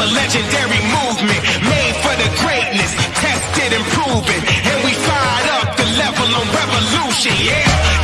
a legendary movement made for the greatness, tested and proven. And we fired up the level on revolution, yeah.